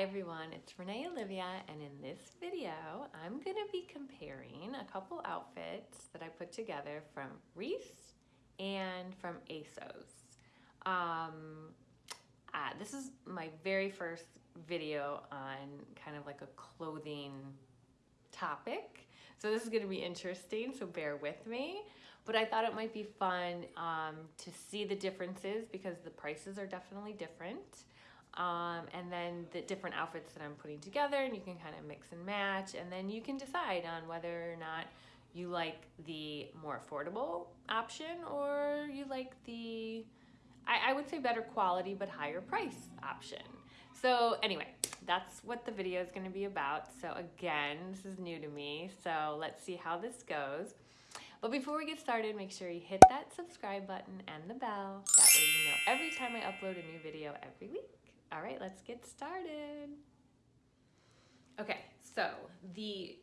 Hi everyone, it's Renee Olivia and in this video I'm going to be comparing a couple outfits that I put together from Reiss and from ASOS. Um, uh, this is my very first video on kind of like a clothing topic so this is going to be interesting so bear with me but I thought it might be fun um, to see the differences because the prices are definitely different um, and then the different outfits that I'm putting together and you can kind of mix and match and then you can decide on whether or not you like the more affordable option or you like the I, I would say better quality but higher price option. So anyway that's what the video is going to be about. So again this is new to me so let's see how this goes. But before we get started make sure you hit that subscribe button and the bell. That way you know every time I upload a new video every week all right, let's get started. Okay, so the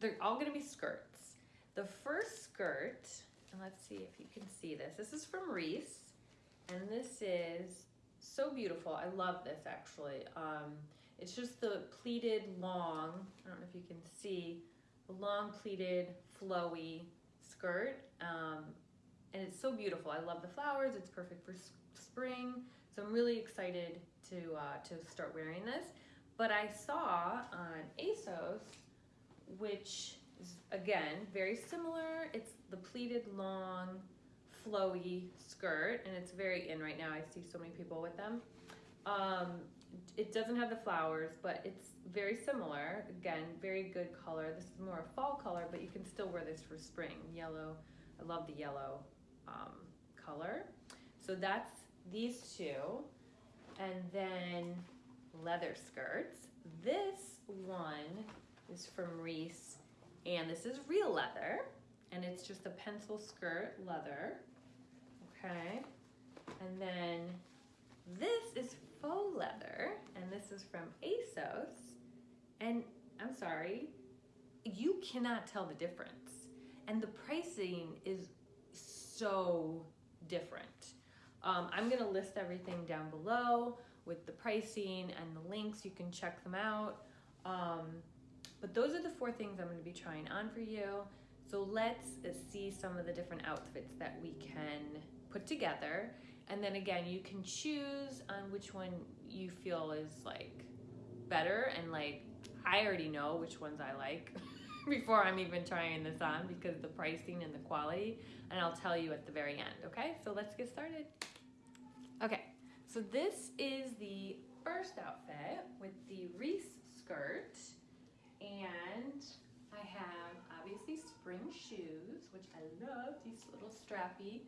they're all gonna be skirts. The first skirt, and let's see if you can see this. This is from Reiss, and this is so beautiful. I love this actually. Um, it's just the pleated long, I don't know if you can see, the long pleated flowy skirt. Um, and it's so beautiful. I love the flowers. It's perfect for spring. So I'm really excited to, uh, to start wearing this. But I saw on ASOS, which is again, very similar. It's the pleated long, flowy skirt and it's very in right now. I see so many people with them. Um, it doesn't have the flowers, but it's very similar. Again, very good color. This is more a fall color, but you can still wear this for spring. Yellow, I love the yellow um, color. So that's these two and then leather skirts. This one is from Reiss, and this is real leather and it's just a pencil skirt leather. Okay. And then this is faux leather and this is from ASOS. And I'm sorry, you cannot tell the difference. And the pricing is so different. Um, I'm gonna list everything down below with the pricing and the links. You can check them out. Um, but those are the four things I'm gonna be trying on for you. So let's see some of the different outfits that we can put together. And then again, you can choose on which one you feel is like better. And like, I already know which ones I like before I'm even trying this on because the pricing and the quality. And I'll tell you at the very end, okay? So let's get started. Okay, so this is the first outfit with the Reiss skirt. And I have obviously spring shoes, which I love, these little strappy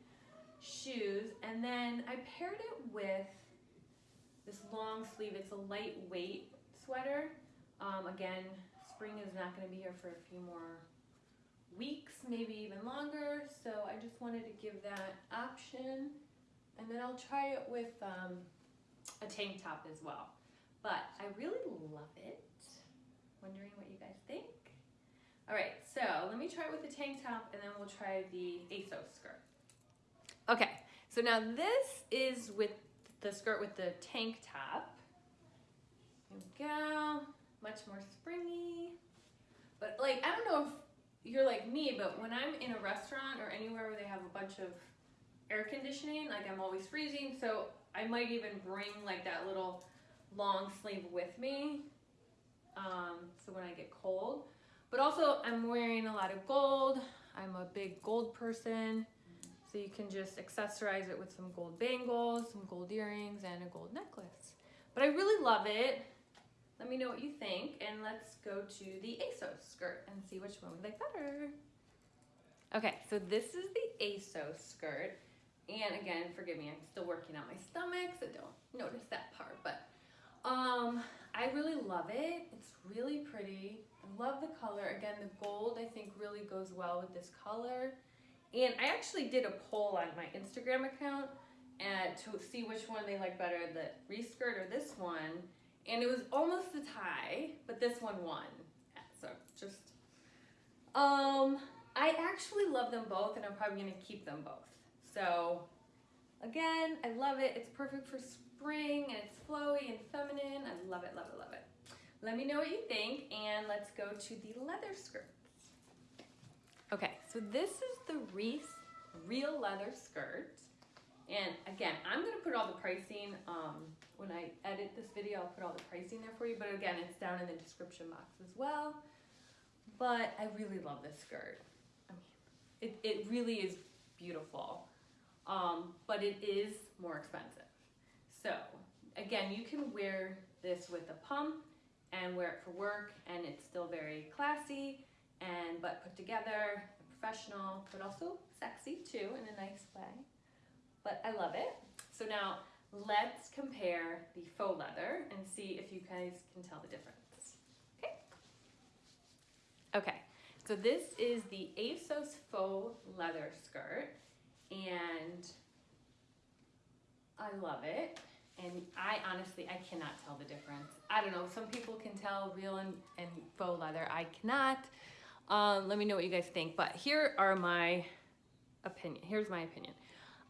shoes. And then I paired it with this long sleeve. It's a lightweight sweater. Um, again, spring is not gonna be here for a few more weeks, maybe even longer. So I just wanted to give that option. And then I'll try it with um, a tank top as well. But I really love it. Wondering what you guys think? All right, so let me try it with the tank top and then we'll try the ASOS skirt. Okay, so now this is with the skirt with the tank top. Here we go, much more springy. But like, I don't know if you're like me, but when I'm in a restaurant or anywhere where they have a bunch of air conditioning, like I'm always freezing, so I might even bring like that little long sleeve with me, um, so when I get cold. But also I'm wearing a lot of gold. I'm a big gold person, so you can just accessorize it with some gold bangles, some gold earrings, and a gold necklace. But I really love it. Let me know what you think, and let's go to the ASOS skirt and see which one we like better. Okay, so this is the ASOS skirt. And again, forgive me, I'm still working on my stomach, so don't notice that part. But um, I really love it. It's really pretty. I love the color. Again, the gold I think really goes well with this color. And I actually did a poll on my Instagram account and to see which one they like better, the Reiss skirt or this one. And it was almost a tie, but this one won. So just, um, I actually love them both and I'm probably gonna keep them both. So again, I love it. It's perfect for spring and it's flowy and feminine. I love it, love it, love it. Let me know what you think and let's go to the leather skirts. Okay, so this is the Reiss real leather skirt. And again, I'm gonna put all the pricing, um, when I edit this video, I'll put all the pricing there for you, but again, it's down in the description box as well. But I really love this skirt. I mean, it, it really is beautiful, um, but it is more expensive. So again, you can wear this with a pump and wear it for work and it's still very classy and but put together, professional, but also sexy too in a nice way. But I love it. So now let's compare the faux leather and see if you guys can tell the difference. Okay. Okay, so this is the ASOS faux leather skirt and I love it. And I honestly, I cannot tell the difference. I don't know, some people can tell real and, and faux leather. I cannot. Um, let me know what you guys think. But here are my opinion. Here's my opinion.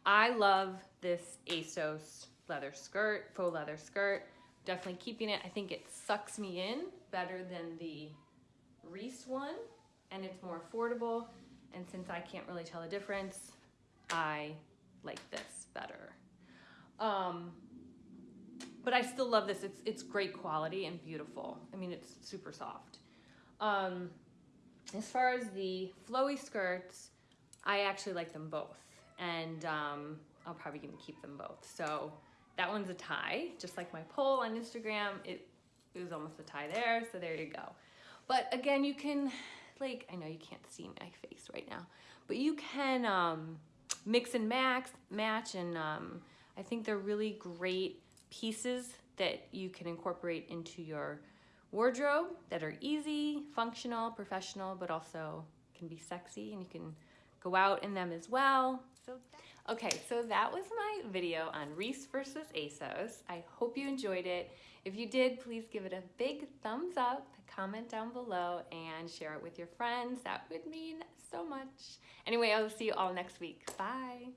I love this ASOS leather skirt, faux leather skirt. Definitely keeping it. I think it sucks me in better than the Reiss one and it's more affordable. And since I can't really tell the difference, I like this better. Um, but I still love this. It's, it's great quality and beautiful. I mean, it's super soft. Um, as far as the flowy skirts, I actually like them both. And um, I'll probably gonna keep them both. So that one's a tie, just like my poll on Instagram. It, it was almost a tie there, so there you go. But again, you can, like, I know you can't see my face right now, but you can um, mix and max, match, and um, I think they're really great pieces that you can incorporate into your wardrobe that are easy, functional, professional, but also can be sexy and you can go out in them as well. So, okay, so that was my video on Reiss versus ASOS. I hope you enjoyed it. If you did, please give it a big thumbs up, comment down below, and share it with your friends. That would mean so much. Anyway, I'll see you all next week. Bye.